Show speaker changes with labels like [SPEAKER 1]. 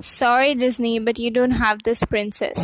[SPEAKER 1] Sorry Disney, but you don't have this princess.